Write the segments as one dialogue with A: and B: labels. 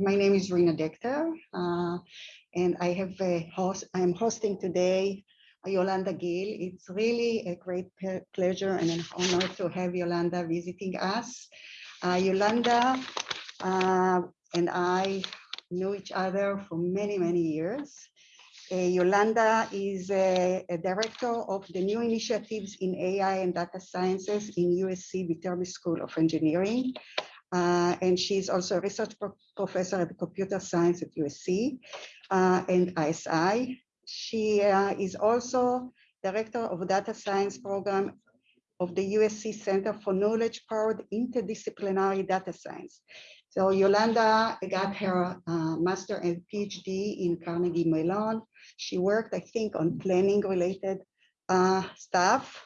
A: my name is Rina Dechter, uh, and I have a host. I'm hosting today Yolanda Gil. It's really a great pleasure and an honor to have Yolanda visiting us. Uh, Yolanda uh, and I knew each other for many, many years. Uh, Yolanda is a, a, director of the new initiatives in AI and data sciences in USC Viterbi School of Engineering. Uh, and she's also a research pro professor at computer science at USC uh, and ISI. She uh, is also director of data science program of the USC Center for Knowledge Powered Interdisciplinary Data Science. So Yolanda got her uh, master and PhD in Carnegie Mellon. She worked, I think, on planning related uh, stuff.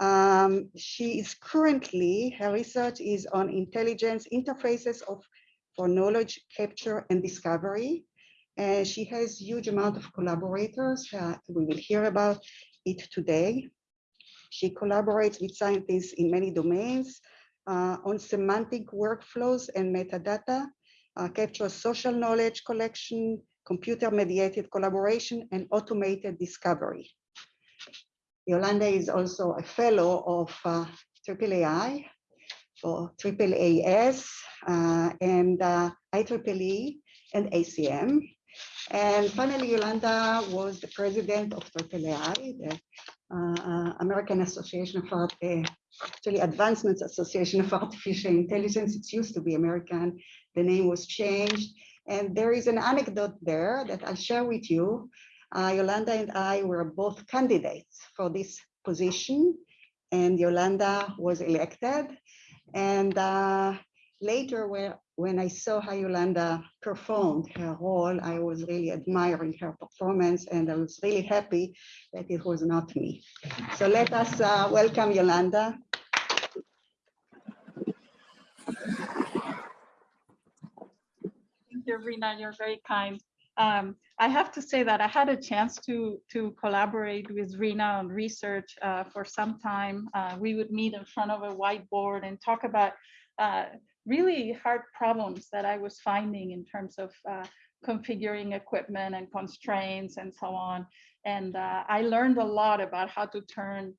A: Um, she is currently, her research is on intelligence interfaces of for knowledge capture and discovery. And she has huge amount of collaborators. Uh, we will hear about it today. She collaborates with scientists in many domains uh, on semantic workflows and metadata, uh, captures social knowledge collection, computer mediated collaboration, and automated discovery. Yolanda is also a fellow of uh, AAAI for AAAS uh, and uh, IEEE and ACM. And finally, Yolanda was the president of AAAI, the uh, American Association of Art, uh, actually Advancements Association of Artificial Intelligence. It used to be American. The name was changed. And there is an anecdote there that I'll share with you uh, Yolanda and I were both candidates for this position and Yolanda was elected. And uh, later when, when I saw how Yolanda performed her role, I was really admiring her performance and I was really happy that it was not me. So let us uh, welcome Yolanda.
B: Thank you, Rina, you're very kind. Um, I have to say that I had a chance to to collaborate with Rina on research uh, for some time. Uh, we would meet in front of a whiteboard and talk about uh, really hard problems that I was finding in terms of uh, configuring equipment and constraints and so on. And uh, I learned a lot about how to turn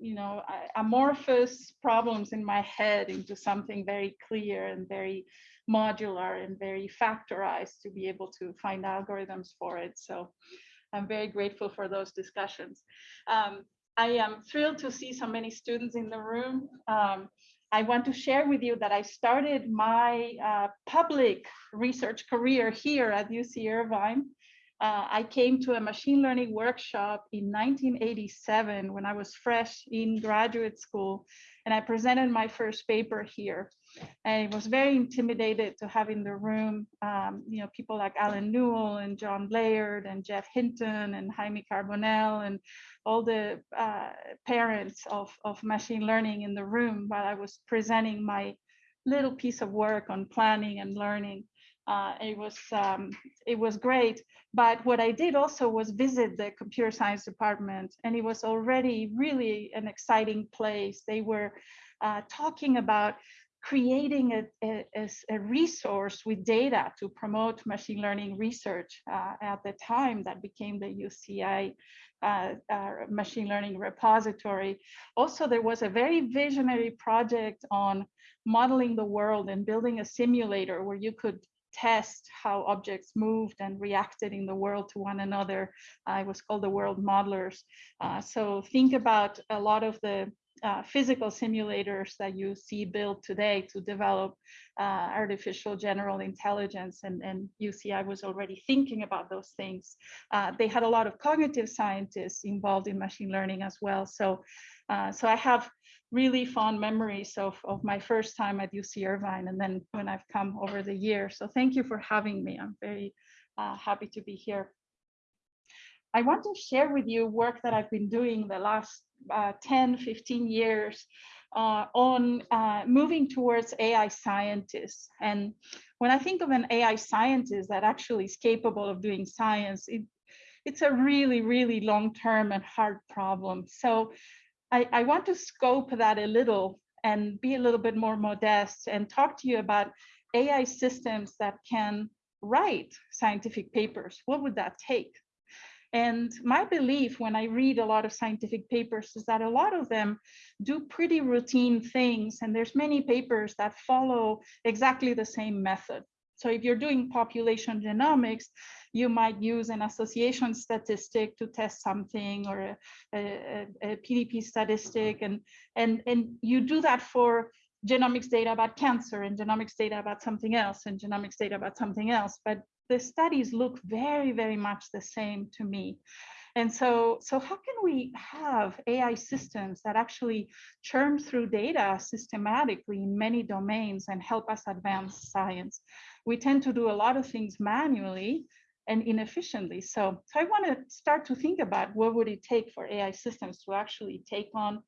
B: you know, amorphous problems in my head into something very clear and very modular and very factorized to be able to find algorithms for it. So I'm very grateful for those discussions. Um, I am thrilled to see so many students in the room. Um, I want to share with you that I started my uh, public research career here at UC Irvine. Uh, I came to a machine learning workshop in 1987 when I was fresh in graduate school and I presented my first paper here. I was very intimidated to have in the room, um, you know, people like Allen Newell and John Laird and Jeff Hinton and Jaime Carbonell and all the uh, parents of, of machine learning in the room while I was presenting my little piece of work on planning and learning. Uh, it was um, it was great. But what I did also was visit the computer science department, and it was already really an exciting place. They were uh, talking about creating a, a, a, resource with data to promote machine learning research uh, at the time that became the UCI uh, uh, machine learning repository. Also, there was a very visionary project on modeling the world and building a simulator where you could test how objects moved and reacted in the world to one another. Uh, it was called the World Modelers. Uh, so think about a lot of the uh, physical simulators that you see built today to develop uh, artificial general intelligence and, and UCI was already thinking about those things. Uh, they had a lot of cognitive scientists involved in machine learning as well. So, uh, so I have really fond memories of, of my first time at UC Irvine and then when I've come over the years. So thank you for having me. I'm very uh, happy to be here. I want to share with you work that I've been doing the last uh, 10, 15 years uh, on uh, moving towards AI scientists. And when I think of an AI scientist that actually is capable of doing science, it, it's a really, really long-term and hard problem. So I, I want to scope that a little and be a little bit more modest and talk to you about AI systems that can write scientific papers? What would that take? And my belief when I read a lot of scientific papers is that a lot of them do pretty routine things. And there's many papers that follow exactly the same method. So if you're doing population genomics, you might use an association statistic to test something or a, a, a PDP statistic. And, and, and you do that for genomics data about cancer and genomics data about something else and genomics data about something else. But the studies look very, very much the same to me. And so, so how can we have AI systems that actually churn through data systematically in many domains and help us advance science? We tend to do a lot of things manually and inefficiently. So, so I want to start to think about what would it take for AI systems to actually take on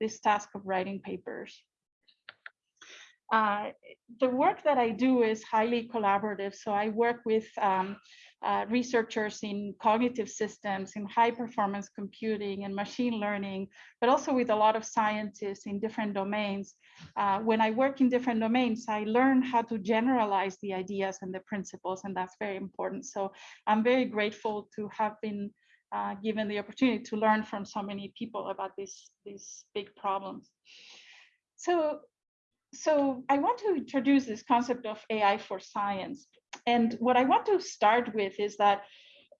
B: this task of writing papers. Uh, the work that I do is highly collaborative. So I work with um, uh, researchers in cognitive systems, in high performance computing and machine learning, but also with a lot of scientists in different domains. Uh, when I work in different domains, I learn how to generalize the ideas and the principles, and that's very important. So I'm very grateful to have been uh, given the opportunity to learn from so many people about these, these big problems. So so I want to introduce this concept of AI for science. And what I want to start with is that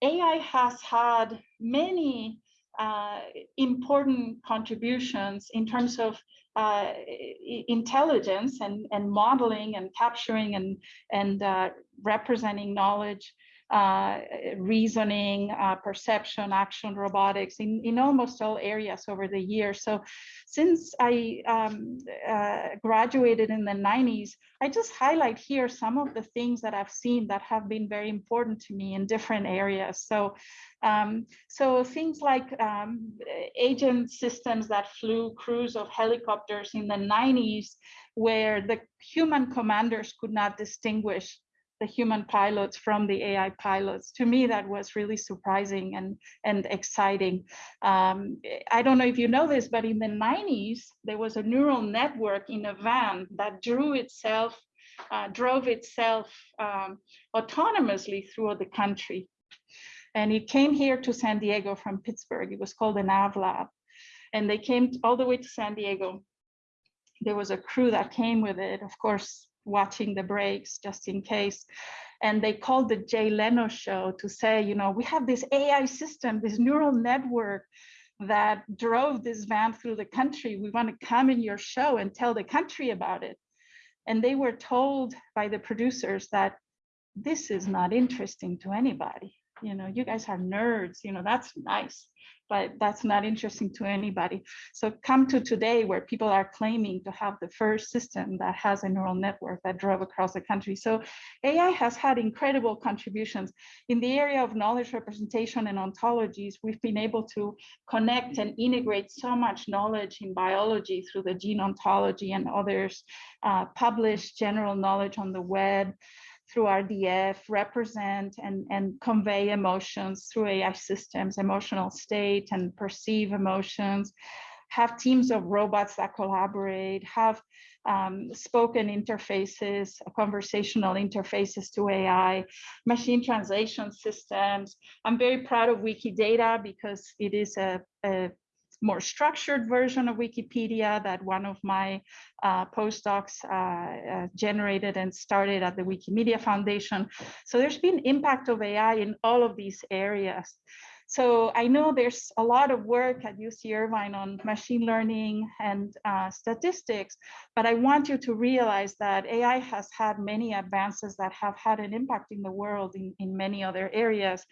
B: AI has had many uh, important contributions in terms of uh, intelligence and, and modeling and capturing and, and uh, representing knowledge uh, reasoning, uh, perception, action, robotics in, in almost all areas over the years. So since I um, uh, graduated in the 90s, I just highlight here some of the things that I've seen that have been very important to me in different areas. So, um, so things like um, agent systems that flew crews of helicopters in the 90s, where the human commanders could not distinguish the human pilots from the AI pilots. To me, that was really surprising and, and exciting. Um, I don't know if you know this, but in the 90s, there was a neural network in a van that drew itself, uh, drove itself um, autonomously through the country. And it came here to San Diego from Pittsburgh. It was called Navlab. And they came all the way to San Diego. There was a crew that came with it. Of course, watching the brakes just in case. And they called the Jay Leno show to say, you know, we have this AI system, this neural network that drove this van through the country. We want to come in your show and tell the country about it. And they were told by the producers that this is not interesting to anybody. You know, you guys are nerds, you know, that's nice but that's not interesting to anybody. So come to today where people are claiming to have the first system that has a neural network that drove across the country. So AI has had incredible contributions. In the area of knowledge representation and ontologies, we've been able to connect and integrate so much knowledge in biology through the gene ontology and others, uh, publish general knowledge on the web, through RDF, represent and, and convey emotions through AI systems, emotional state and perceive emotions, have teams of robots that collaborate, have um, spoken interfaces, conversational interfaces to AI, machine translation systems. I'm very proud of Wikidata because it is a, a more structured version of Wikipedia that one of my uh, postdocs uh, uh, generated and started at the Wikimedia Foundation. So there's been impact of AI in all of these areas. So I know there's a lot of work at UC Irvine on machine learning and uh, statistics, but I want you to realize that AI has had many advances that have had an impact in the world in, in many other areas.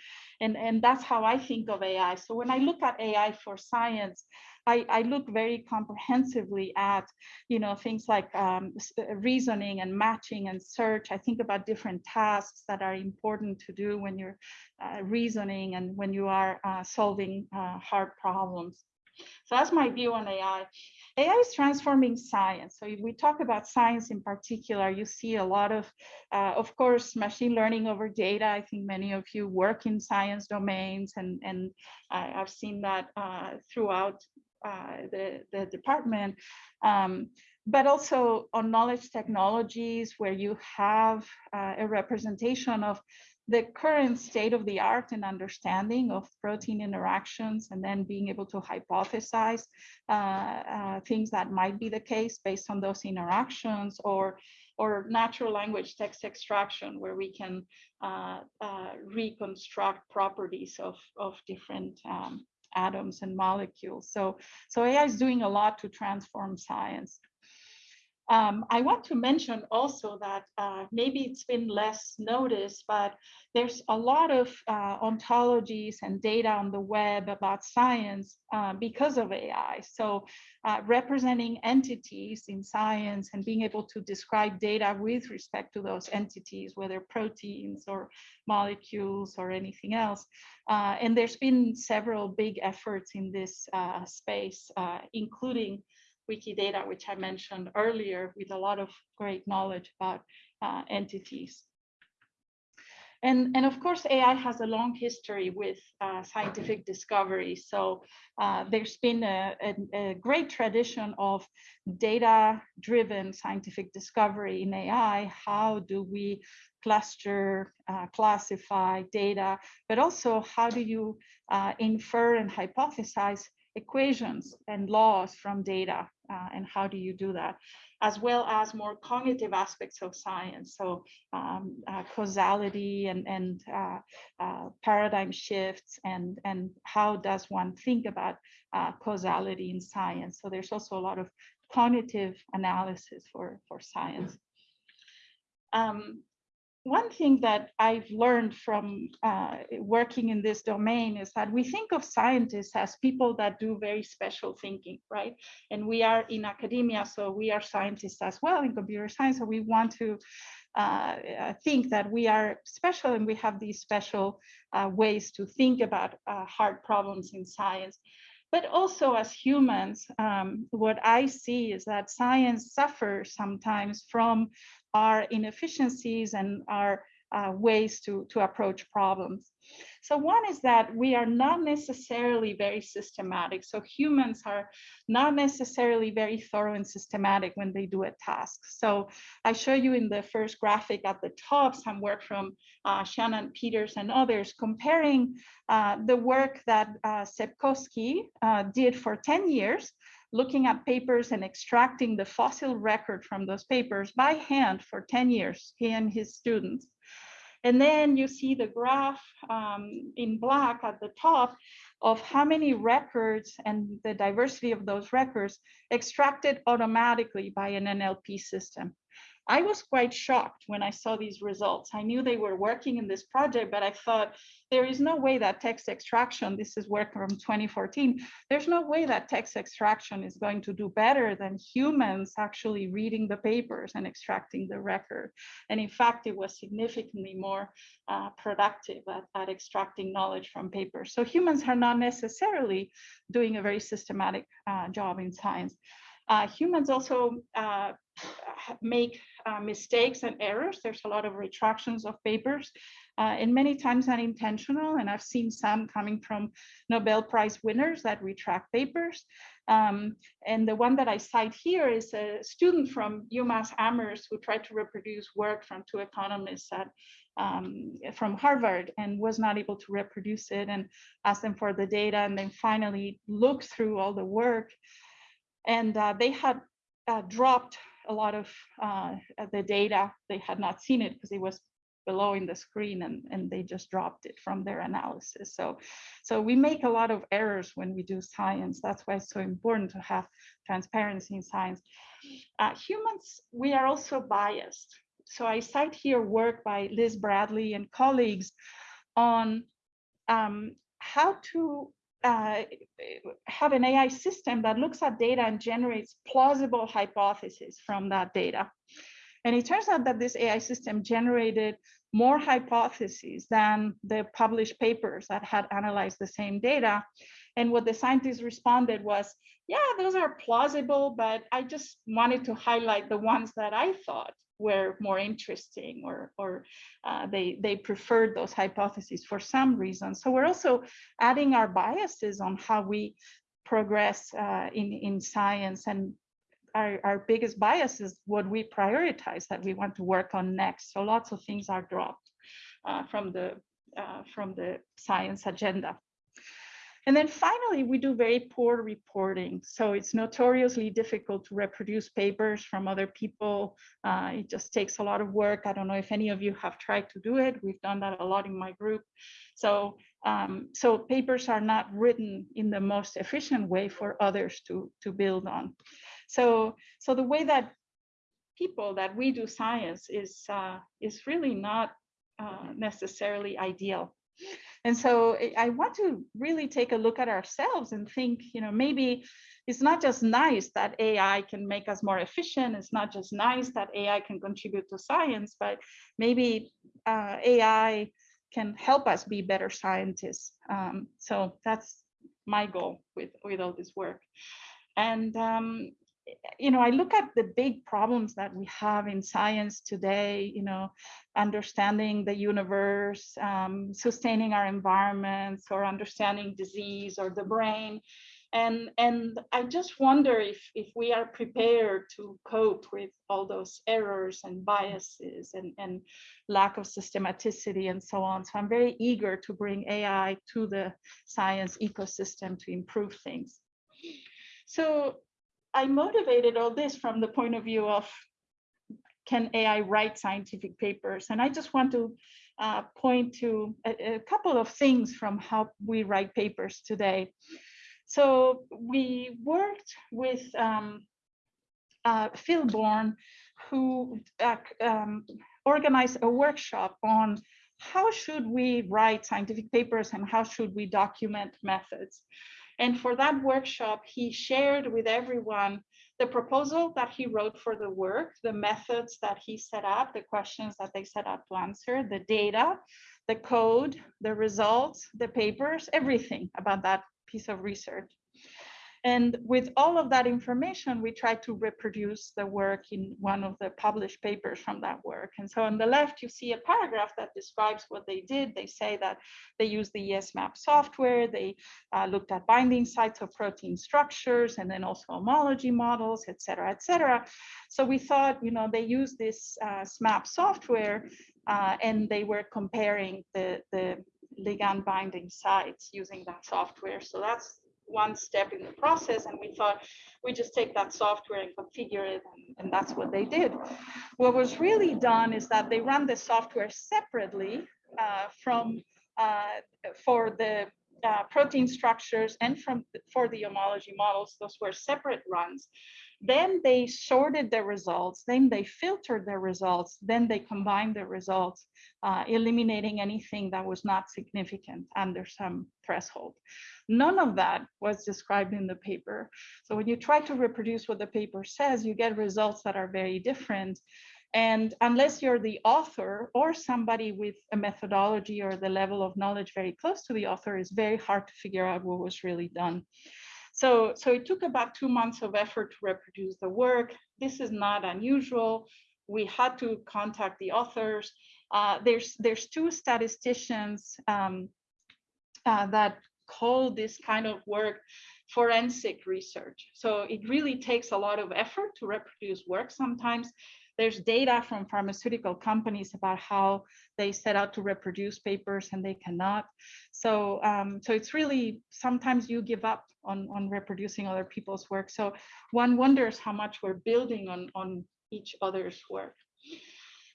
B: And, and that's how I think of AI. So when I look at AI for science, I, I look very comprehensively at, you know, things like um, uh, reasoning and matching and search. I think about different tasks that are important to do when you're uh, reasoning and when you are uh, solving uh, hard problems. So that's my view on AI. AI is transforming science. So if we talk about science in particular, you see a lot of, uh, of course, machine learning over data. I think many of you work in science domains and, and I've seen that uh, throughout uh, the, the department, um, but also on knowledge technologies where you have uh, a representation of the current state of the art and understanding of protein interactions and then being able to hypothesize uh, uh, things that might be the case based on those interactions or or natural language text extraction where we can uh, uh reconstruct properties of, of different um, atoms and molecules. So, so AI is doing a lot to transform science. Um, I want to mention also that uh, maybe it's been less noticed, but there's a lot of uh, ontologies and data on the web about science uh, because of AI. So uh, representing entities in science and being able to describe data with respect to those entities, whether proteins or molecules or anything else. Uh, and there's been several big efforts in this uh, space, including Wikidata, which I mentioned earlier, with a lot of great knowledge about uh, entities. And, and of course, AI has a long history with uh, scientific discovery. So uh, there's been a, a, a, great tradition of data-driven scientific discovery in AI. How do we cluster, uh, classify data, but also how do you uh, infer and hypothesize equations and laws from data uh, and how do you do that as well as more cognitive aspects of science. So um, uh, causality and, and uh, uh paradigm shifts and and how does one think about uh, causality in science. So there's also a lot of cognitive analysis for for science. Um, one thing that I've learned from uh, working in this domain is that we think of scientists as people that do very special thinking, right? And we are in academia, so we are scientists as well in computer science, so we want to uh, uh think that we are special and we have these special uh, ways to think about uh, hard problems in science. But also as humans, um, what I see is that science suffers sometimes from our inefficiencies and our uh, ways to, to approach problems. So one is that we are not necessarily very systematic. So humans are not necessarily very thorough and systematic when they do a task. So I show you in the first graphic at the top some work from uh, Shanan Peters and others comparing uh, the work that uh, Sepkoski uh, did for 10 years looking at papers and extracting the fossil record from those papers by hand for 10 years, he and his students. And then you see the graph um, in black at the top of how many records and the diversity of those records extracted automatically by an NLP system. I was quite shocked when I saw these results. I knew they were working in this project, but I thought there is no way that text extraction, this is work from 2014, there's no way that text extraction is going to do better than humans actually reading the papers and extracting the record. And in fact, it was significantly more uh, productive at, at extracting knowledge from papers. So humans are not necessarily doing a very systematic uh, job in science. Uh, humans also uh, make uh, mistakes and errors. There's a lot of retractions of papers uh, and many times unintentional. And I've seen some coming from Nobel Prize winners that retract papers. Um, and the one that I cite here is a student from UMass Amherst who tried to reproduce work from two economists at, um, from Harvard and was not able to reproduce it and asked them for the data and then finally looked through all the work and uh, they had uh, dropped a lot of uh, the data. They had not seen it because it was below in the screen and, and they just dropped it from their analysis. So, so we make a lot of errors when we do science. That's why it's so important to have transparency in science. Uh, humans, we are also biased. So I cite here work by Liz Bradley and colleagues on um, how to uh, have an AI system that looks at data and generates plausible hypotheses from that data. And it turns out that this AI system generated more hypotheses than the published papers that had analyzed the same data. And what the scientists responded was, yeah, those are plausible, but I just wanted to highlight the ones that I thought were more interesting or, or uh, they, they preferred those hypotheses for some reason. So we're also adding our biases on how we progress uh, in, in science and our, our biggest bias is what we prioritize that we want to work on next. So lots of things are dropped uh, from the uh, from the science agenda. And then finally, we do very poor reporting. So it's notoriously difficult to reproduce papers from other people. Uh, it just takes a lot of work. I don't know if any of you have tried to do it. We've done that a lot in my group. So, um, so papers are not written in the most efficient way for others to, to build on. So, so the way that people that we do science is, uh, is really not uh, necessarily ideal. And so I want to really take a look at ourselves and think, you know, maybe it's not just nice that AI can make us more efficient. It's not just nice that AI can contribute to science, but maybe uh, AI can help us be better scientists. Um, so that's my goal with, with all this work. And um, you know, I look at the big problems that we have in science today, you know, understanding the universe, um, sustaining our environments or understanding disease or the brain. And, and I just wonder if, if we are prepared to cope with all those errors and biases and, and lack of systematicity and so on. So I'm very eager to bring AI to the science ecosystem to improve things. So I motivated all this from the point of view of can AI write scientific papers? And I just want to uh, point to a, a, couple of things from how we write papers today. So we worked with um, uh, Phil Bourne, who uh, um, organized a workshop on how should we write scientific papers and how should we document methods. And for that workshop, he shared with everyone the proposal that he wrote for the work, the methods that he set up, the questions that they set up to answer, the data, the code, the results, the papers, everything about that piece of research. And with all of that information, we try to reproduce the work in one of the published papers from that work. And so on the left, you see a paragraph that describes what they did. They say that they used the SMAP software. They uh, looked at binding sites of protein structures and then also homology models, et cetera, et cetera. So we thought, you know, they used this uh, SMAP software uh, and they were comparing the, the ligand binding sites using that software. So that's one step in the process and we thought we just take that software and configure it and, and, that's what they did. What was really done is that they ran the software separately uh, from uh, for the uh, protein structures and from for the homology models those were separate runs then they sorted the results, then they filtered the results, then they combined the results, uh, eliminating anything that was not significant under some threshold. None of that was described in the paper. So when you try to reproduce what the paper says, you get results that are very different. And unless you're the author or somebody with a methodology or the level of knowledge very close to the author, it's very hard to figure out what was really done. So, so it took about two months of effort to reproduce the work. This is not unusual. We had to contact the authors. Uh, there's, there's two statisticians um, uh, that call this kind of work forensic research. So it really takes a lot of effort to reproduce work sometimes. There's data from pharmaceutical companies about how they set out to reproduce papers and they cannot. So, um, so it's really, sometimes you give up on, on reproducing other people's work. So one wonders how much we're building on, on each other's work.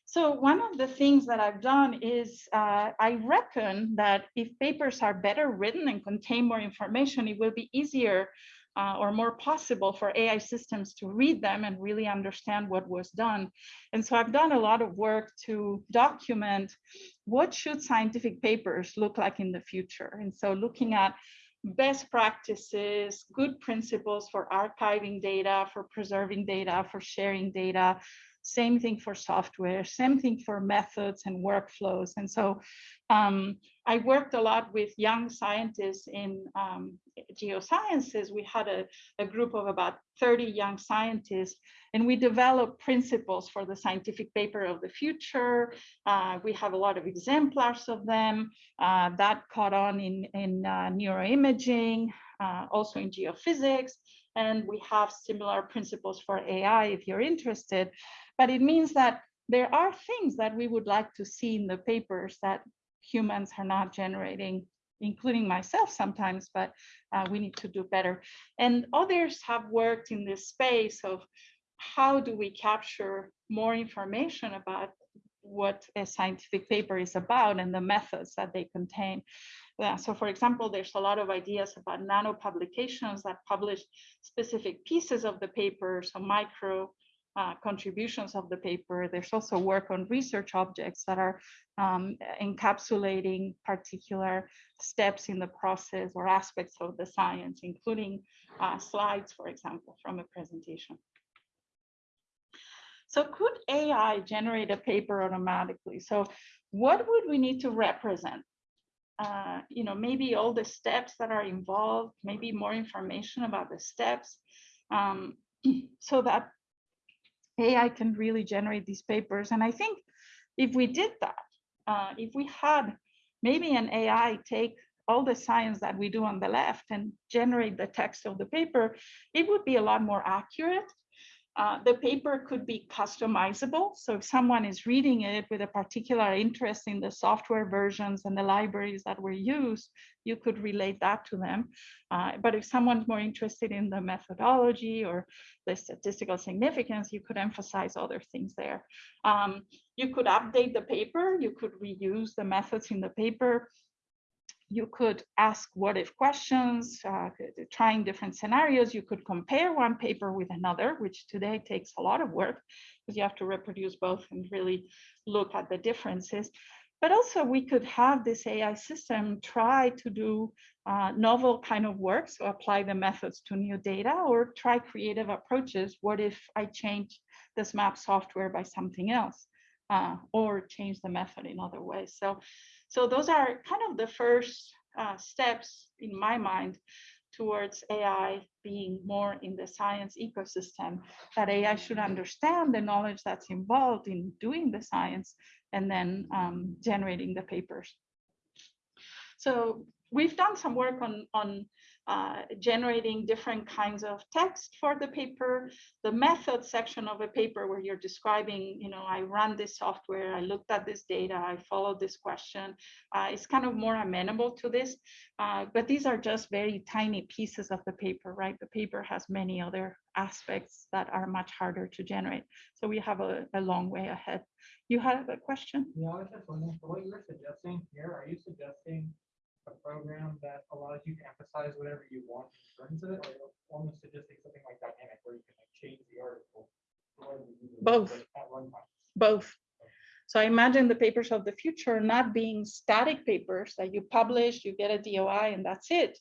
B: So one of the things that I've done is uh, I reckon that if papers are better written and contain more information, it will be easier uh, or more possible for AI systems to read them and really understand what was done. And so I've done a lot of work to document what should scientific papers look like in the future. And so looking at best practices, good principles for archiving data, for preserving data, for sharing data, Same thing for software, same thing for methods and workflows. And so um, I worked a lot with young scientists in um, geosciences. We had a, a group of about 30 young scientists, and we developed principles for the scientific paper of the future. Uh, we have a lot of exemplars of them uh, that caught on in, in uh, neuroimaging, uh, also in geophysics. And we have similar principles for AI if you're interested. But it means that there are things that we would like to see in the papers that humans are not generating, including myself sometimes, but uh, we need to do better. And others have worked in this space of how do we capture more information about what a scientific paper is about and the methods that they contain. Yeah, so for example, there's a lot of ideas about nano publications that publish specific pieces of the paper, so micro uh, contributions of the paper. There's also work on research objects that are um, encapsulating particular steps in the process or aspects of the science, including uh, slides, for example, from a presentation. So could AI generate a paper automatically? So what would we need to represent? Uh, you know, maybe all the steps that are involved, maybe more information about the steps, um, so that AI can really generate these papers. And I think if we did that, uh, if we had maybe an AI take all the science that we do on the left and generate the text of the paper, it would be a lot more accurate uh, the paper could be customizable. So if someone is reading it with a particular interest in the software versions and the libraries that were used, you could relate that to them. Uh, but if someone's more interested in the methodology or the statistical significance, you could emphasize other things there. Um, you could update the paper, you could reuse the methods in the paper you could ask what if questions, uh, trying different scenarios. You could compare one paper with another, which today takes a lot of work because you have to reproduce both and really look at the differences. But also we could have this AI system try to do uh, novel kind of work, so apply the methods to new data or try creative approaches. What if I change this map software by something else uh, or change the method in other ways? So so those are kind of the first uh, steps in my mind towards AI being more in the science ecosystem, that AI should understand the knowledge that's involved in doing the science and then um, generating the papers. So we've done some work on, on uh, generating different kinds of text for the paper, the method section of a paper where you're describing, you know, I run this software, I looked at this data, I followed this question. Uh, it's kind of more amenable to this, uh, but these are just very tiny pieces of the paper, right? The paper has many other aspects that are much harder to generate. So we have a, a long way ahead. You have a question?
C: Yeah, I was just wondering, what you're suggesting here, are you suggesting a program that allows you to emphasize whatever you want in terms of it, or almost suggesting something like dynamic where you can like change the article?
B: Both.
C: At one time.
B: both. So I imagine the papers of the future not being static papers that you publish, you get a DOI and that's it.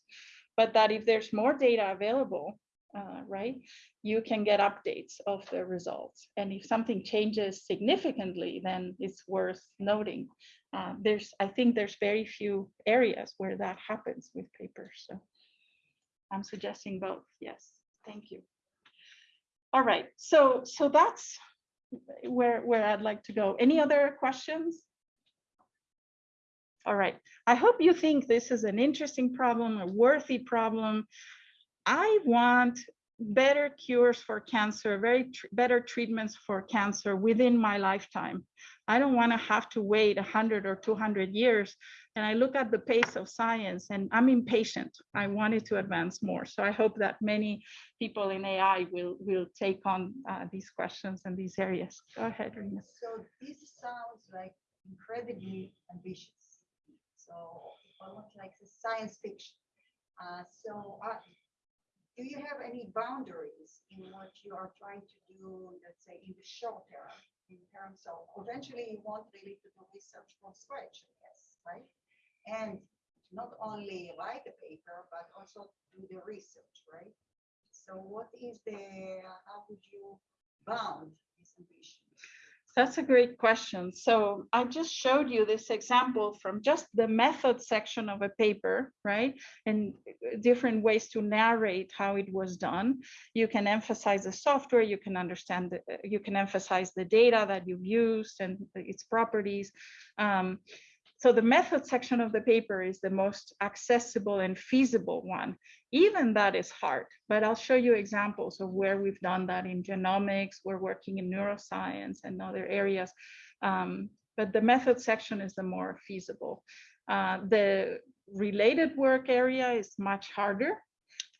B: But that if there's more data available, uh, right, you can get updates of the results. And if something changes significantly, then it's worth noting. Uh, there's, I think there's very few areas where that happens with papers. So I'm suggesting both. Yes, thank you. All right, so so that's where where I'd like to go. Any other questions? All right, I hope you think this is an interesting problem, a worthy problem. I want better cures for cancer, very tr better treatments for cancer within my lifetime. I don't want to have to wait 100 or 200 years. And I look at the pace of science and I'm impatient. I wanted to advance more. So I hope that many people in AI will, will take on uh, these questions and these areas. Go ahead, Rina.
A: So this sounds like incredibly ambitious. So almost like science fiction. Uh, so uh, do you have any boundaries in what you are trying to do, let's say, in the short term, in terms of eventually you want really to do research from scratch, yes, right? And not only write the paper, but also do the research, right? So what is the, how would you bound this ambition?
B: That's a great question. So I just showed you this example from just the method section of a paper, right? And uh, different ways to narrate how it was done. You can emphasize the software, you can understand, the, uh, you can emphasize the data that you've used and its properties. Um, so the method section of the paper is the most accessible and feasible one. Even that is hard, but I'll show you examples of where we've done that in genomics, we're working in neuroscience and other areas. Um, but the method section is the more feasible. Uh, the related work area is much harder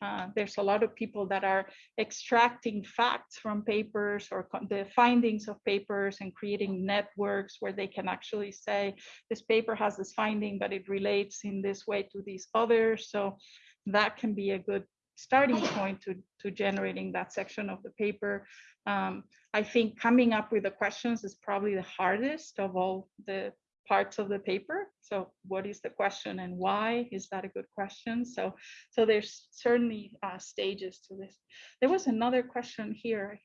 B: uh, there's a lot of people that are extracting facts from papers or the findings of papers and creating networks where they can actually say this paper has this finding, but it relates in this way to these others. So that can be a good starting point to, to generating that section of the paper. Um, I think coming up with the questions is probably the hardest of all the parts of the paper. So what is the question and why? Is that a good question? So, so there's certainly uh, stages to this. There was another question here.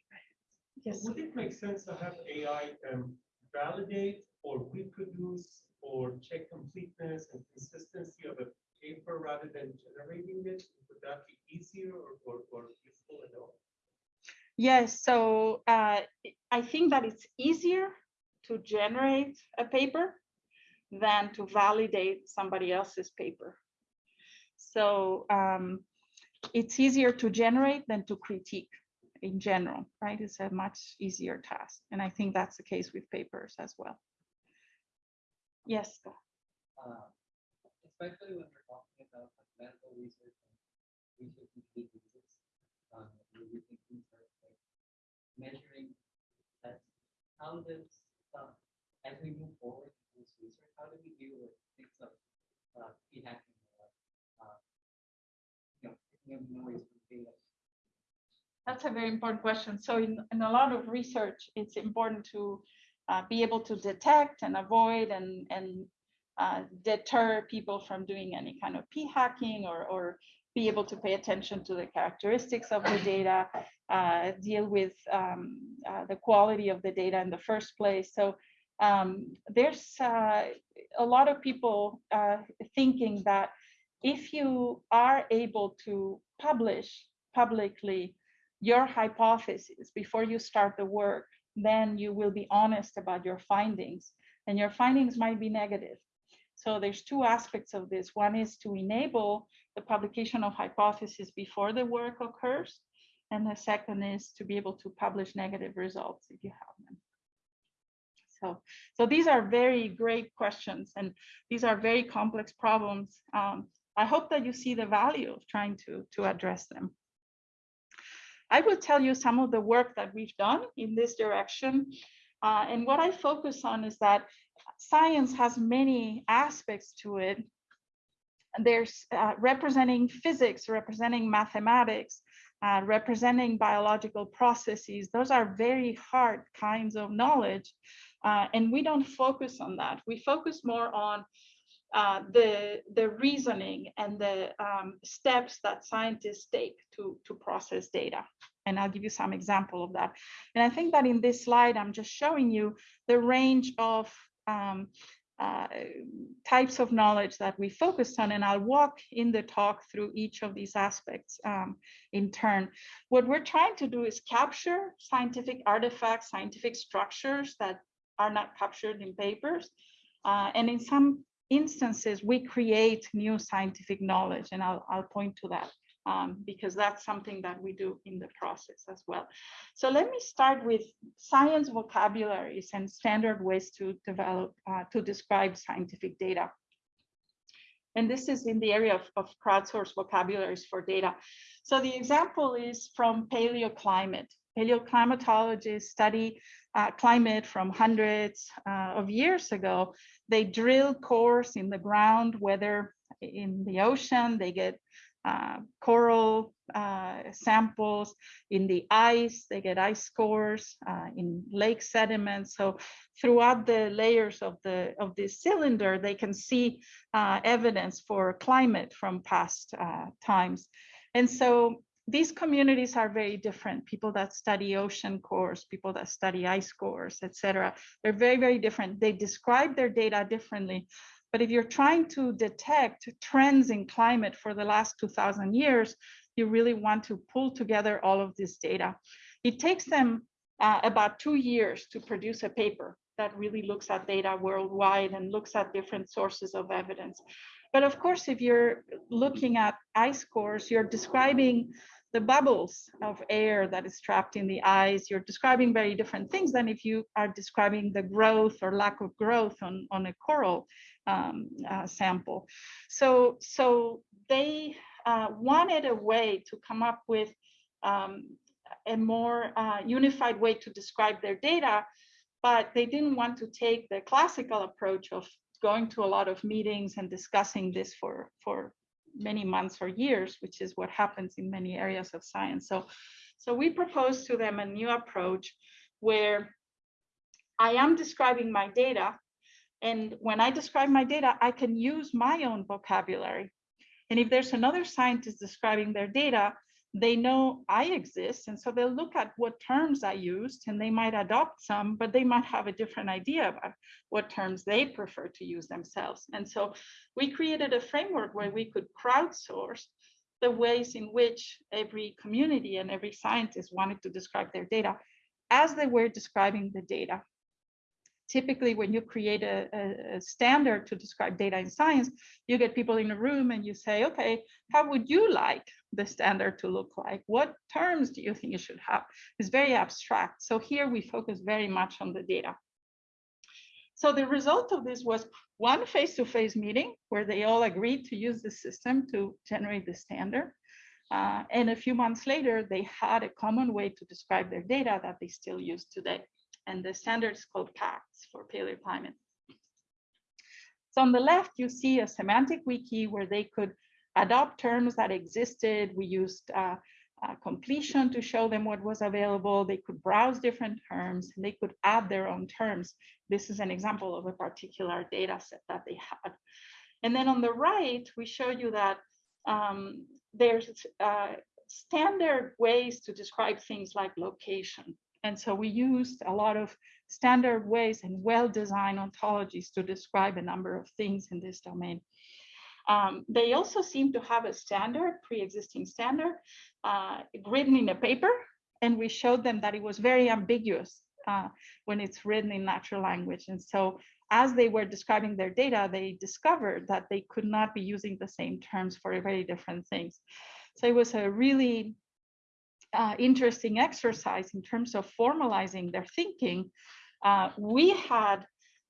B: Yes.
D: Would it make sense to have AI um, validate or reproduce or check completeness and consistency of a paper rather than generating it? Would that be easier or, or, or useful at all?
B: Yes, so uh, I think that it's easier to generate a paper than to validate somebody else's paper. So um, it's easier to generate than to critique in general, right? It's a much easier task. And I think that's the case with papers as well. Yes.
E: Uh, especially when we're talking about like, medical research and research into diseases, um, we're using research like measuring tests. How does, uh, as we move forward, this? How do we deal with things uh, hacking or uh, you know, noise from data?
B: That's a very important question. So in, in a lot of research, it's important to uh, be able to detect and avoid and, and uh, deter people from doing any kind of p-hacking or, or be able to pay attention to the characteristics of the data, uh, deal with um, uh, the quality of the data in the first place. So um, there's uh, a lot of people uh, thinking that if you are able to publish publicly your hypothesis before you start the work, then you will be honest about your findings and your findings might be negative. So there's two aspects of this. One is to enable the publication of hypotheses before the work occurs. And the second is to be able to publish negative results if you have them. So, so these are very great questions and these are very complex problems. Um, I hope that you see the value of trying to, to address them. I will tell you some of the work that we've done in this direction. Uh, and what I focus on is that science has many aspects to it. There's uh, representing physics, representing mathematics, uh, representing biological processes. Those are very hard kinds of knowledge. Uh, and we don't focus on that. We focus more on uh, the, the reasoning and the um, steps that scientists take to, to process data. And I'll give you some example of that. And I think that in this slide, I'm just showing you the range of um, uh, types of knowledge that we focused on, and I'll walk in the talk through each of these aspects um, in turn. What we're trying to do is capture scientific artifacts, scientific structures that are not captured in papers. Uh, and in some instances, we create new scientific knowledge, and I'll, I'll point to that um, because that's something that we do in the process as well. So let me start with science vocabularies and standard ways to develop, uh, to describe scientific data. And this is in the area of, of crowdsourced vocabularies for data. So the example is from paleoclimate. Paleoclimatologists study uh, climate from hundreds uh, of years ago. They drill cores in the ground, whether in the ocean, they get uh, coral uh, samples in the ice, they get ice cores uh, in lake sediments. So throughout the layers of the of this cylinder, they can see uh, evidence for climate from past times. And so these communities are very different. People that study ocean cores, people that study ice cores, etc. They're very, very different. They describe their data differently. But if you're trying to detect trends in climate for the last 2000 years, you really want to pull together all of this data. It takes them uh, about two years to produce a paper that really looks at data worldwide and looks at different sources of evidence. But of course, if you're looking at ice cores, you're describing the bubbles of air that is trapped in the eyes. You're describing very different things than if you are describing the growth or lack of growth on, on a coral um, uh, sample. So, so they uh, wanted a way to come up with um, a more uh, unified way to describe their data, but they didn't want to take the classical approach of going to a lot of meetings and discussing this for, for many months or years, which is what happens in many areas of science. So, so we propose to them a new approach where I am describing my data. And when I describe my data, I can use my own vocabulary. And if there's another scientist describing their data, they know I exist. And so they'll look at what terms I used and they might adopt some, but they might have a different idea about what terms they prefer to use themselves. And so we created a framework where we could crowdsource the ways in which every community and every scientist wanted to describe their data as they were describing the data typically when you create a, a, standard to describe data in science, you get people in a room and you say, okay, how would you like the standard to look like? What terms do you think it should have? It's very abstract. So here we focus very much on the data. So the result of this was one face-to-face -face meeting where they all agreed to use the system to generate the standard. Uh, and a few months later, they had a common way to describe their data that they still use today and the standards called PaCTS for paleoclimate. So on the left, you see a semantic wiki where they could adopt terms that existed. We used uh, uh, completion to show them what was available. They could browse different terms and they could add their own terms. This is an example of a particular data set that they had. And then on the right, we show you that um, there's uh, standard ways to describe things like location. And so we used a lot of standard ways and well-designed ontologies to describe a number of things in this domain. Um, they also seem to have a standard, pre-existing standard, uh, written in a paper, and we showed them that it was very ambiguous uh, when it's written in natural language. And so as they were describing their data, they discovered that they could not be using the same terms for very different things. So it was a really uh, interesting exercise in terms of formalizing their thinking, uh, we had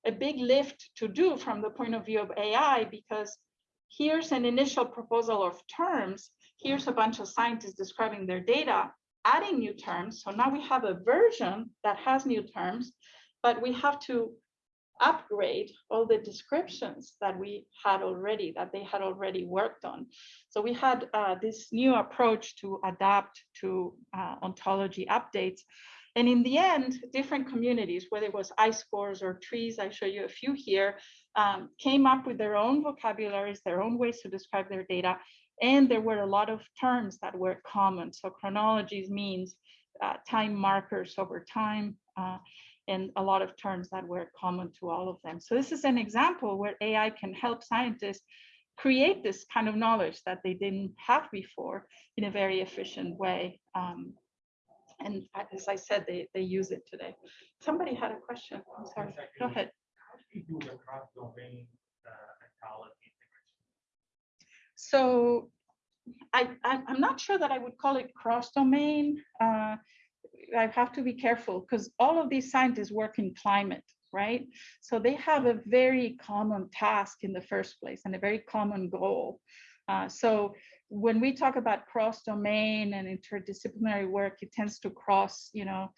B: a big lift to do from the point of view of AI because here's an initial proposal of terms. Here's a bunch of scientists describing their data, adding new terms. So now we have a version that has new terms, but we have to upgrade all the descriptions that we had already, that they had already worked on. So we had uh, this new approach to adapt to uh, ontology updates. And in the end, different communities, whether it was ice cores or trees, I show you a few here, um, came up with their own vocabularies, their own ways to describe their data. And there were a lot of terms that were common. So chronologies means uh, time markers over time. Uh, and a lot of terms that were common to all of them. So this is an example where AI can help scientists create this kind of knowledge that they didn't have before in a very efficient way. Um, and as I said, they, they use it today. Somebody had a question. I'm sorry. Go ahead.
D: How do you do the cross-domain uh,
B: So I, I, am not sure that I would call it cross-domain. Uh, I have to be careful because all of these scientists work in climate, right? So they have a very common task in the first place and a very common goal. Uh, so when we talk about cross-domain and interdisciplinary work, it tends to cross, you know,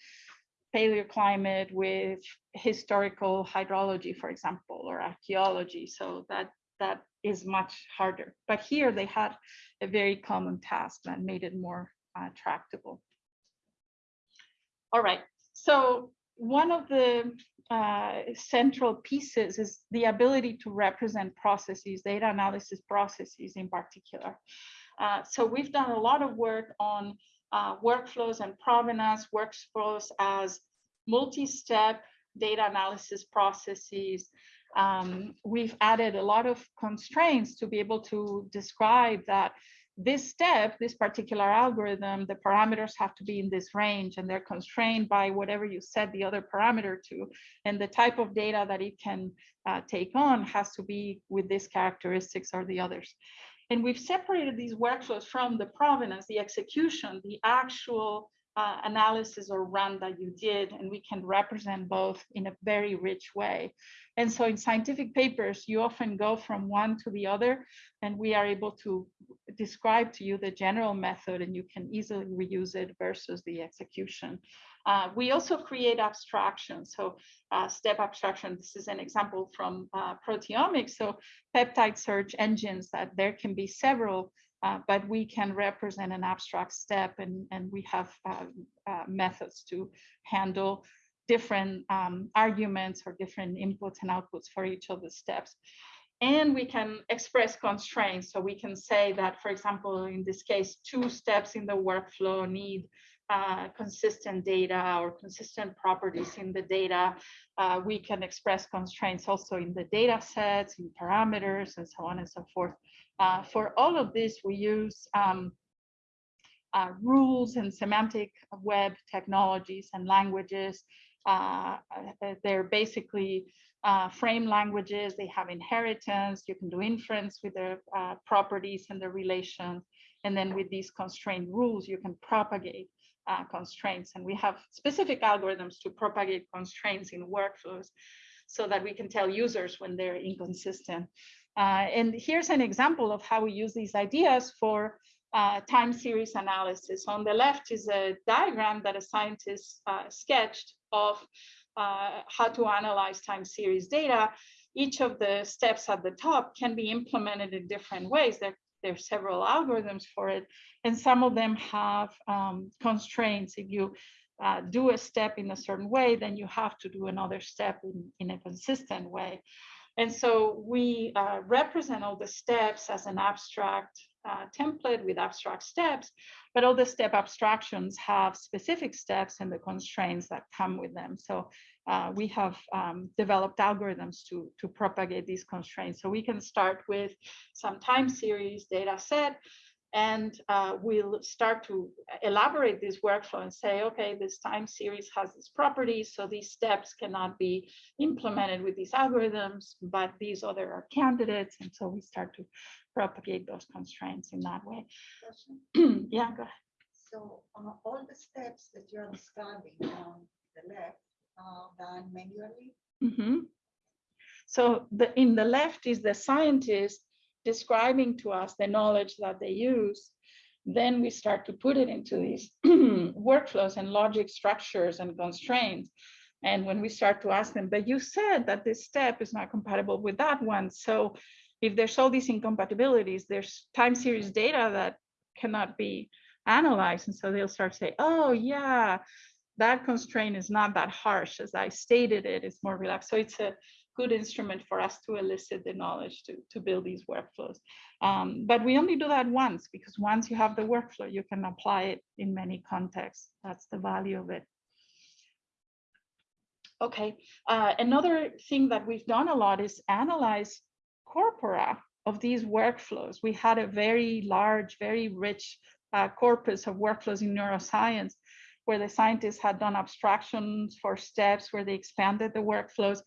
B: paleoclimate with historical hydrology, for example, or archaeology. So that that is much harder. But here they had a very common task that made it more uh, tractable. All right, so one of the uh, central pieces is the ability to represent processes, data analysis processes in particular. Uh, so we've done a lot of work on uh, workflows and provenance workflows as multi-step data analysis processes. Um, we've added a lot of constraints to be able to describe that this step, this particular algorithm, the parameters have to be in this range and they're constrained by whatever you set the other parameter to. And the type of data that it can uh, take on has to be with these characteristics or the others. And we've separated these workflows from the provenance, the execution, the actual uh, analysis or run that you did, and we can represent both in a very rich way. And so in scientific papers, you often go from one to the other, and we are able to describe to you the general method, and you can easily reuse it versus the execution. Uh, we also create abstractions. So uh, step abstraction, this is an example from uh, proteomics. So peptide search engines that there can be several uh, but we can represent an abstract step and, and we have uh, uh, methods to handle different um, arguments or different inputs and outputs for each of the steps. And we can express constraints. So we can say that, for example, in this case, two steps in the workflow need uh, consistent data or consistent properties in the data. Uh, we can express constraints also in the data sets, in parameters, and so on and so forth. Uh, for all of this, we use um, uh, rules and semantic web technologies and languages. Uh, uh they're basically uh, frame languages. They have inheritance. You can do inference with the uh, properties and the relations. And then with these constrained rules, you can propagate constraints. And we have specific algorithms to propagate constraints in workflows so that we can tell users when they're inconsistent. Uh, and here's an example of how we use these ideas for uh, time series analysis. On the left is a diagram that a scientist uh, sketched of uh, how to analyze time series data. Each of the steps at the top can be implemented in different ways. There, there are several algorithms for it, and some of them have um, constraints. If you uh, do a step in a certain way, then you have to do another step in, in a consistent way. And so we uh, represent all the steps as an abstract uh, template with abstract steps, but all the step abstractions have specific steps and the constraints that come with them. So uh, we have um, developed algorithms to, to propagate these constraints. So we can start with some time series data set and uh, we'll start to elaborate this workflow and say, okay, this time series has this property, so these steps cannot be implemented with these algorithms, but these other are candidates. And so we start to propagate those constraints in that way. yeah, go ahead.
A: So uh, all the steps that you're describing on the left are done manually?
B: Mm -hmm. So the, in the left is the scientist describing to us the knowledge that they use, then we start to put it into these workflows and logic structures and constraints. And when we start to ask them, but you said that this step is not compatible with that one. So if there's all these incompatibilities, there's time series data that cannot be analyzed. And so they'll start to say, oh yeah, that constraint is not that harsh as I stated it, it's more relaxed. So it's a good instrument for us to elicit the knowledge to, to build these workflows. Um, but we only do that once because once you have the workflow, you can apply it in many contexts. That's the value of it. Okay, uh, another thing that we've done a lot is analyze corpora of these workflows. We had a very large, very rich uh, corpus of workflows in neuroscience where the scientists had done abstractions for steps where they expanded the workflows.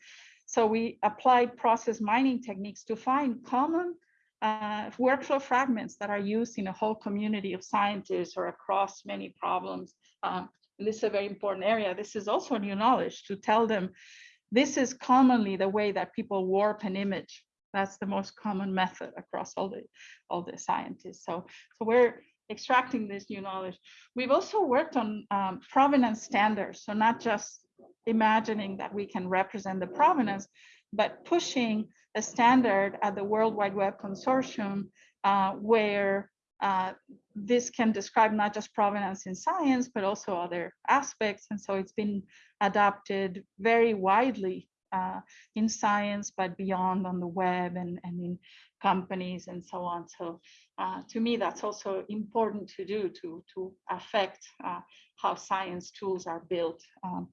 B: So we applied process mining techniques to find common uh, workflow fragments that are used in a whole community of scientists or across many problems. Um, this is a very important area. This is also new knowledge to tell them this is commonly the way that people warp an image. That's the most common method across all the all the scientists. So, so we're extracting this new knowledge. We've also worked on um, provenance standards. So not just imagining that we can represent the provenance, but pushing a standard at the World Wide Web Consortium uh, where uh, this can describe not just provenance in science, but also other aspects. And so it's been adopted very widely uh, in science, but beyond on the web and, and in companies and so on. So uh, to me, that's also important to do to, to affect uh, how science tools are built. Um,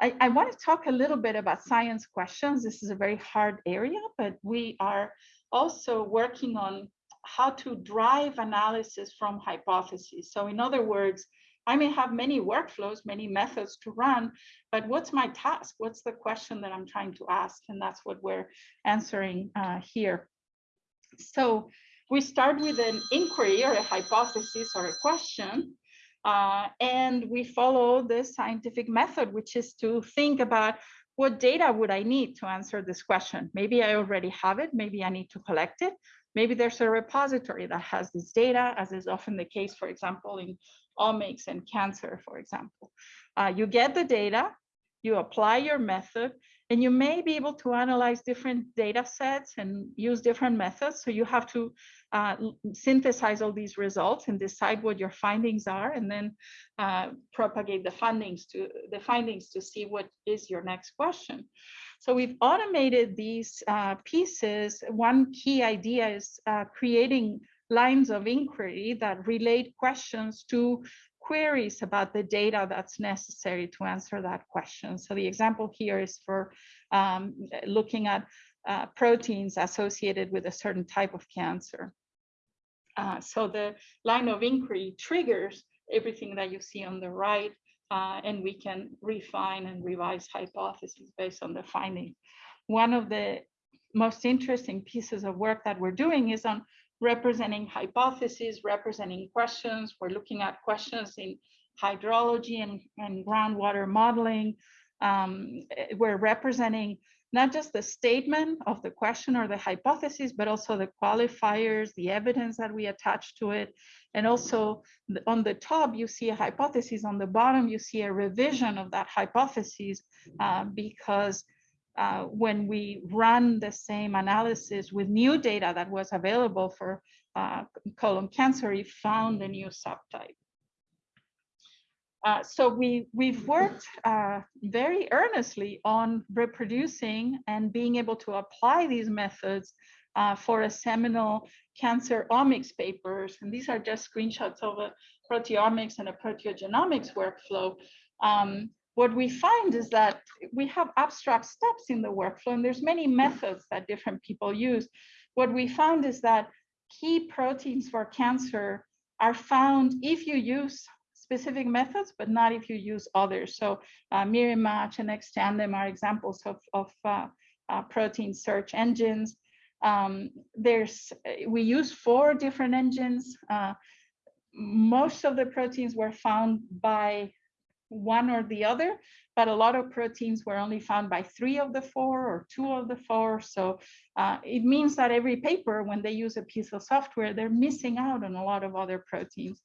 B: I, I want to talk a little bit about science questions. This is a very hard area, but we are also working on how to drive analysis from hypotheses. So in other words, I may have many workflows, many methods to run, but what's my task? What's the question that I'm trying to ask? And that's what we're answering uh, here. So we start with an inquiry or a hypothesis or a question, uh, and we follow the scientific method, which is to think about what data would I need to answer this question? Maybe I already have it, maybe I need to collect it. Maybe there's a repository that has this data, as is often the case, for example, in omics and cancer, for example. Uh, you get the data, you apply your method, and you may be able to analyze different data sets and use different methods. So you have to uh, synthesize all these results and decide what your findings are, and then uh, propagate the findings to the findings to see what is your next question. So we've automated these uh, pieces. One key idea is uh, creating lines of inquiry that relate questions to queries about the data that's necessary to answer that question. So the example here is for um, looking at uh, proteins associated with a certain type of cancer. Uh, so the line of inquiry triggers everything that you see on the right, uh, and we can refine and revise hypotheses based on the findings. One of the most interesting pieces of work that we're doing is on representing hypotheses, representing questions. We're looking at questions in hydrology and, and groundwater modeling. Um, we're representing not just the statement of the question or the hypothesis, but also the qualifiers, the evidence that we attach to it. And also on the top, you see a hypothesis. On the bottom, you see a revision of that hypothesis uh, because uh, when we run the same analysis with new data that was available for uh, colon cancer, we found a new subtype. Uh, so we, we've worked uh, very earnestly on reproducing and being able to apply these methods uh, for a seminal cancer omics papers. And these are just screenshots of a proteomics and a proteogenomics workflow. Um, what we find is that we have abstract steps in the workflow and there's many methods that different people use. What we found is that key proteins for cancer are found if you use specific methods, but not if you use others. So uh, MyriMatch and X!Tandem are examples of, of uh, uh, protein search engines. Um, there's, we use four different engines. Uh, most of the proteins were found by one or the other, but a lot of proteins were only found by three of the four or two of the four. So uh, it means that every paper, when they use a piece of software, they're missing out on a lot of other proteins.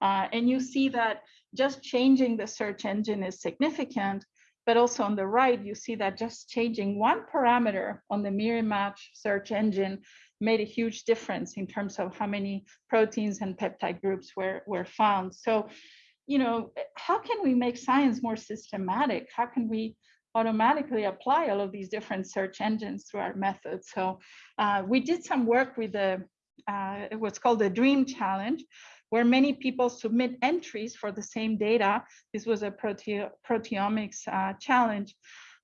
B: Uh, and you see that just changing the search engine is significant, but also on the right, you see that just changing one parameter on the MyriMatch search engine made a huge difference in terms of how many proteins and peptide groups were, were found. So you know, how can we make science more systematic? How can we automatically apply all of these different search engines through our methods? So uh, we did some work with the uh, what's called the DREAM Challenge, where many people submit entries for the same data. This was a prote proteomics uh, challenge.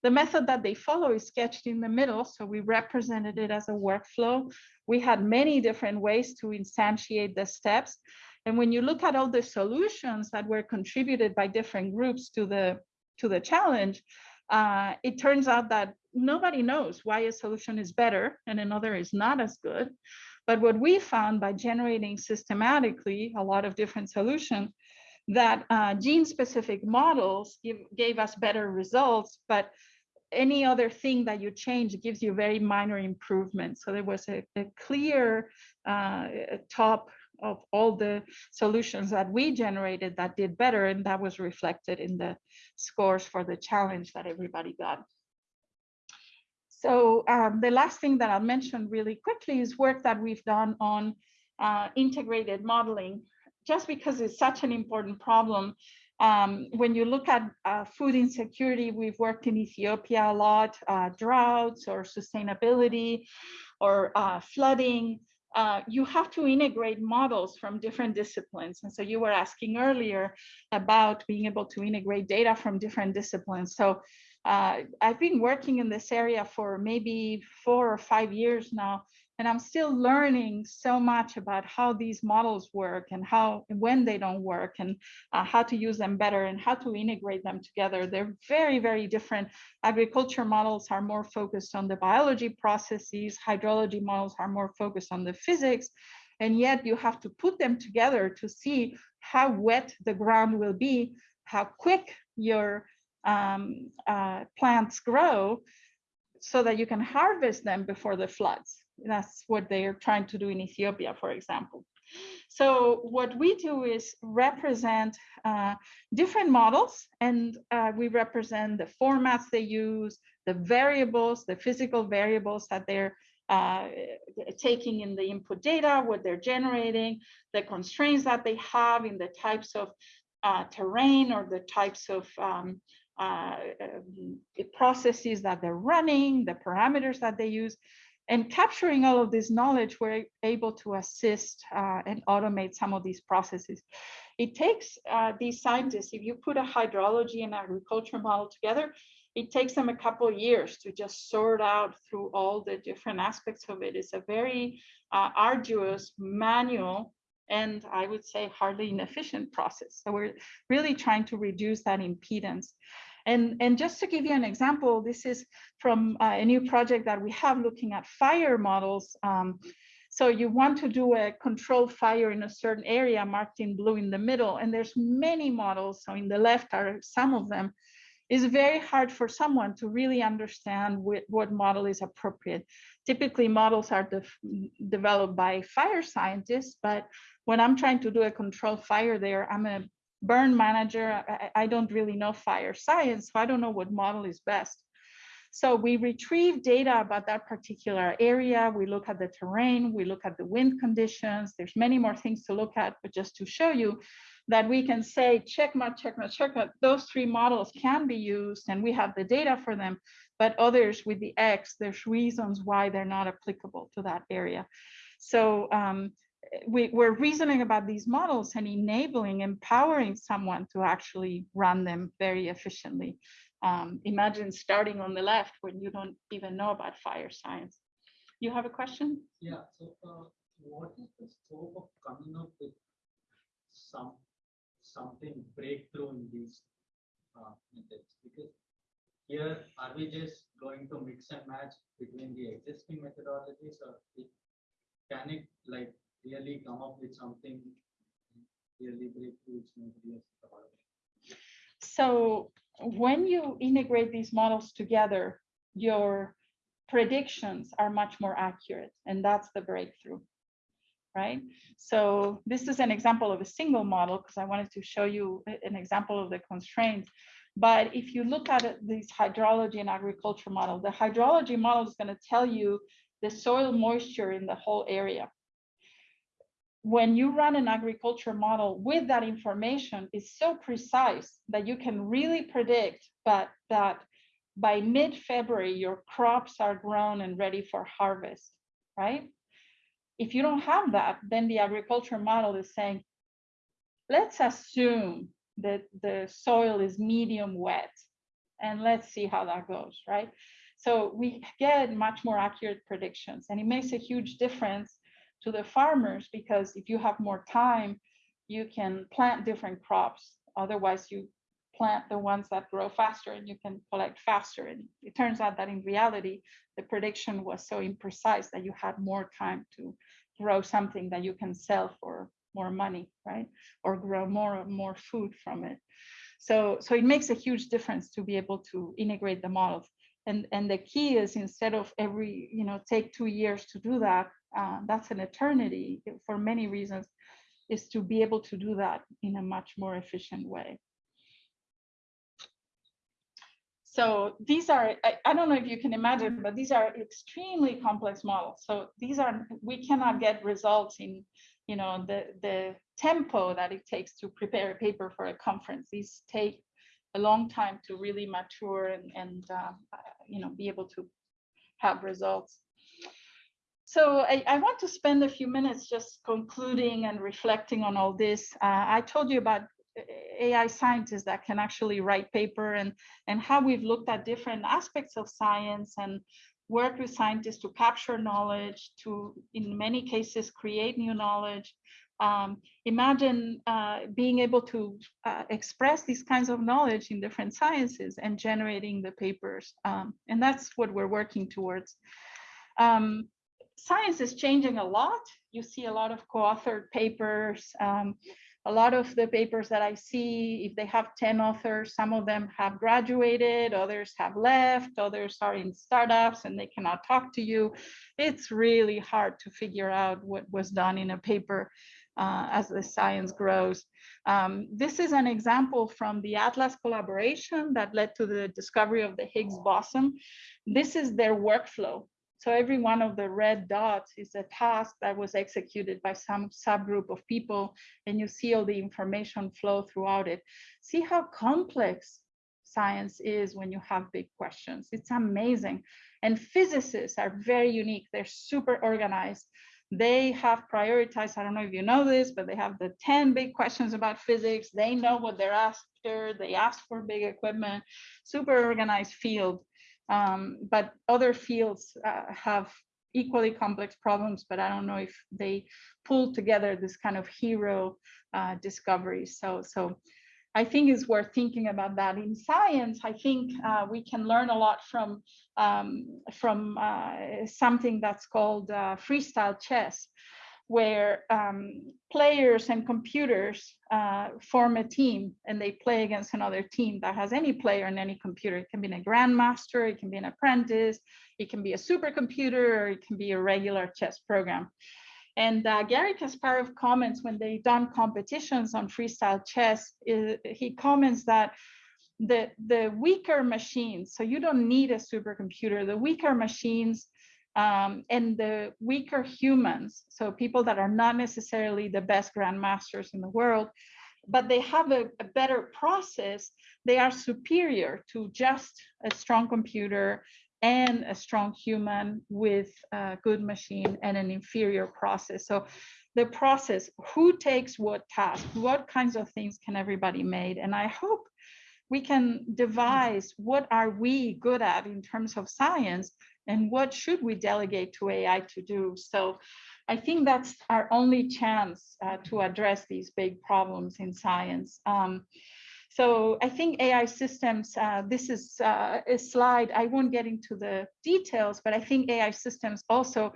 B: The method that they follow is sketched in the middle, so we represented it as a workflow. We had many different ways to instantiate the steps. And when you look at all the solutions that were contributed by different groups to the, to the challenge, uh, it turns out that nobody knows why a solution is better and another is not as good. But what we found by generating systematically a lot of different solutions, that uh, gene-specific models give, gave us better results, but any other thing that you change gives you very minor improvements. So there was a, a clear uh, top of all the solutions that we generated that did better and that was reflected in the scores for the challenge that everybody got. So um, the last thing that I'll mention really quickly is work that we've done on uh, integrated modeling. Just because it's such an important problem, Um, when you look at uh, food insecurity, we've worked in Ethiopia a lot, uh, droughts or sustainability or uh, flooding. Uh, you have to integrate models from different disciplines. And so you were asking earlier about being able to integrate data from different disciplines. So uh, I've been working in this area for maybe four or five years now, and I'm still learning so much about how these models work and how when they don't work and uh, how to use them better and how to integrate them together. They're very, very different. Agriculture models are more focused on the biology processes. Hydrology models are more focused on the physics. And yet you have to put them together to see how wet the ground will be, how quick your um, uh, plants grow so that you can harvest them before the floods. That's what they are trying to do in Ethiopia, for example. So what we do is represent uh, different models and uh, we represent the formats they use, the variables, the physical variables that they're uh, taking in the input data, what they're generating, the constraints that they have in the types of uh, terrain or the types of um, uh, um, processes that they're running, the parameters that they use. And capturing all of this knowledge, we're able to assist uh, and automate some of these processes. It takes uh, these scientists, if you put a hydrology and agriculture model together, it takes them a couple years to just sort out through all the different aspects of it. It's a very uh, arduous manual and I would say hardly inefficient process. So we're really trying to reduce that impedance. And, and just to give you an example, this is from uh, a new project that we have looking at fire models. Um, so you want to do a controlled fire in a certain area marked in blue in the middle, and there's many models. So in the left are some of them. It's very hard for someone to really understand what, what model is appropriate. Typically models are de developed by fire scientists, but when I'm trying to do a controlled fire there, I'm a burn manager. I, I don't really know fire science, so I don't know what model is best. So we retrieve data about that particular area. We look at the terrain, we look at the wind conditions. There's many more things to look at, but just to show you that we can say, check mark, check mark, check mark. Those three models can be used and we have the data for them, but others with the X, there's reasons why they're not applicable to that area. So um, we, we're reasoning about these models and enabling, empowering someone to actually run them very efficiently. Um, imagine starting on the left when you don't even know about fire science. You have a question?
E: Yeah, so uh, what is the scope of coming up with some something breakthrough in these uh, methods? Because here, are we just going to mix and match between the existing methodologies or can it like really come up with something really breakthrough?
B: So when you integrate these models together, your predictions are much more accurate, and that's the breakthrough, right? So this is an example of a single model because I wanted to show you an example of the constraints. But if you look at this hydrology and agriculture model, the hydrology model is going to tell you the soil moisture in the whole area when you run an agriculture model with that information is so precise that you can really predict but that by mid-February, your crops are grown and ready for harvest, right? If you don't have that, then the agriculture model is saying, let's assume that the soil is medium wet and let's see how that goes, right? So we get much more accurate predictions and it makes a huge difference to the farmers because if you have more time, you can plant different crops. Otherwise, you plant the ones that grow faster and you can collect faster. And it turns out that in reality, the prediction was so imprecise that you had more time to grow something that you can sell for more money, right? Or grow more more food from it. So, so it makes a huge difference to be able to integrate the models. And, and the key is instead of every, you know, take two years to do that, uh, that's an eternity for many reasons, is to be able to do that in a much more efficient way. So these are, I, I don't know if you can imagine, but these are extremely complex models. So these are, we cannot get results in, you know, the, the tempo that it takes to prepare a paper for a conference. These take a long time to really mature and, and uh, you know, be able to have results. So I, I want to spend a few minutes just concluding and reflecting on all this. Uh, I told you about AI scientists that can actually write paper and, and how we've looked at different aspects of science and work with scientists to capture knowledge, to, in many cases, create new knowledge. Um, imagine uh, being able to uh, express these kinds of knowledge in different sciences and generating the papers. Um, and that's what we're working towards. Um, science is changing a lot. You see a lot of co-authored papers. Um, a lot of the papers that I see, if they have 10 authors, some of them have graduated, others have left, others are in startups and they cannot talk to you. It's really hard to figure out what was done in a paper uh, as the science grows. Um, this is an example from the Atlas collaboration that led to the discovery of the Higgs boson. This is their workflow. So every one of the red dots is a task that was executed by some subgroup of people, and you see all the information flow throughout it. See how complex science is when you have big questions. It's amazing. And physicists are very unique. They're super organized. They have prioritized, I don't know if you know this, but they have the 10 big questions about physics. They know what they're after. They ask for big equipment, super organized field. Um, but other fields uh, have equally complex problems, but I don't know if they pull together this kind of hero uh, discovery. So, so I think it's worth thinking about that. In science, I think uh, we can learn a lot from, um, from uh, something that's called uh, freestyle chess where um, players and computers uh, form a team and they play against another team that has any player and any computer. It can be a grandmaster, it can be an apprentice, it can be a supercomputer, or it can be a regular chess program. And uh, Garry Kasparov comments when they've done competitions on freestyle chess, he comments that the, the weaker machines, so you don't need a supercomputer, the weaker machines um, and the weaker humans, so people that are not necessarily the best grandmasters in the world, but they have a, a better process, they are superior to just a strong computer and a strong human with a good machine and an inferior process. So the process, who takes what task, what kinds of things can everybody made? And I hope we can devise what are we good at in terms of science and what should we delegate to AI to do? So I think that's our only chance uh, to address these big problems in science. Um, so I think AI systems, uh, this is uh, a slide, I won't get into the details, but I think AI systems also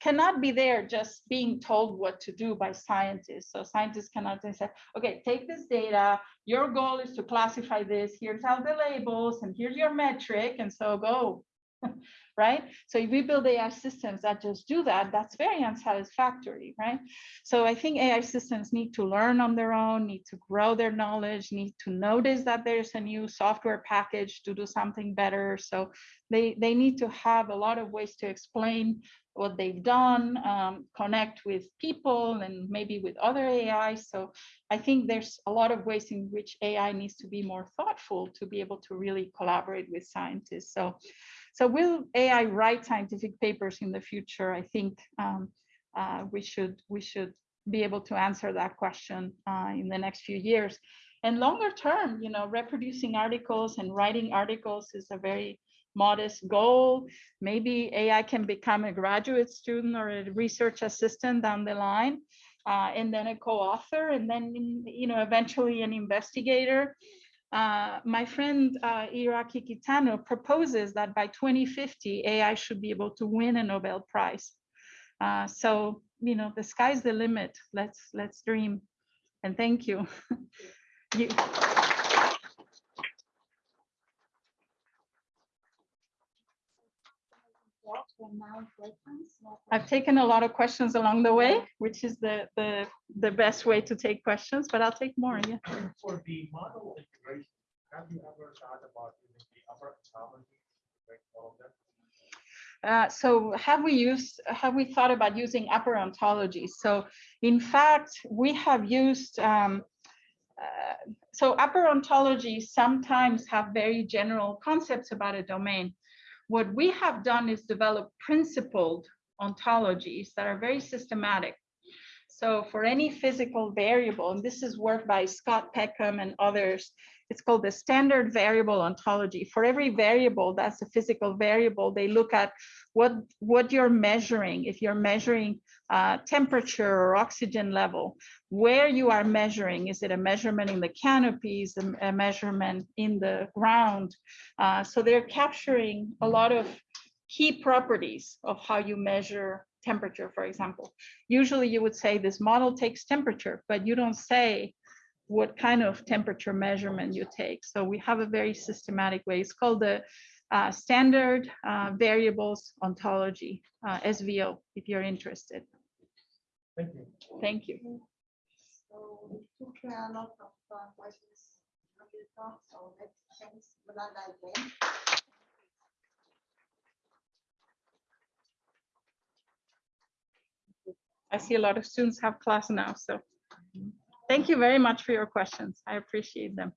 B: cannot be there just being told what to do by scientists. So scientists cannot say, okay, take this data, your goal is to classify this, here's all the labels, and here's your metric, and so go. right? So if we build AI systems that just do that, that's very unsatisfactory, right? So I think AI systems need to learn on their own, need to grow their knowledge, need to notice that there's a new software package to do something better. So they, they need to have a lot of ways to explain what they've done, um, connect with people and maybe with other AI. So I think there's a lot of ways in which AI needs to be more thoughtful to be able to really collaborate with scientists. So so will AI write scientific papers in the future? I think um, uh, we should we should be able to answer that question uh, in the next few years. And longer term, you know, reproducing articles and writing articles is a very modest goal. Maybe AI can become a graduate student or a research assistant down the line, uh, and then a co-author, and then you know eventually an investigator. Uh, my friend uh, Hiroaki Kitano proposes that by 2050, AI should be able to win a Nobel Prize. Uh, so, you know, the sky's the limit. Let's let's dream. And thank you. you I've taken a lot of questions along the way, which is the the the best way to take questions, but I'll take more. Yeah.
D: For the model integration, have you ever thought about using upper ontology, right, all of that?
B: Uh, so have we used, have we thought about using upper ontology? So in fact, we have used, um, uh, so upper ontologies sometimes have very general concepts about a domain. What we have done is develop principled ontologies that are very systematic. So for any physical variable, and this is work by Scott Peckham and others, it's called the standard variable ontology. For every variable that's a physical variable, they look at what, what you're measuring. If you're measuring uh, temperature or oxygen level, where you are measuring, is it a measurement in the canopies, a, a measurement in the ground? Uh, so they're capturing a lot of key properties of how you measure temperature, for example. Usually you would say this model takes temperature, but you don't say what kind of temperature measurement you take. So we have a very systematic way. It's called the uh, Standard uh, Variables Ontology, uh, SVO, if you're interested.
D: Thank you.
B: Thank you.
A: So we took a lot of uh, questions from the talk, so let's thanks Yolanda again.
B: I see a lot of students have class now, so thank you very much for your questions. I appreciate them.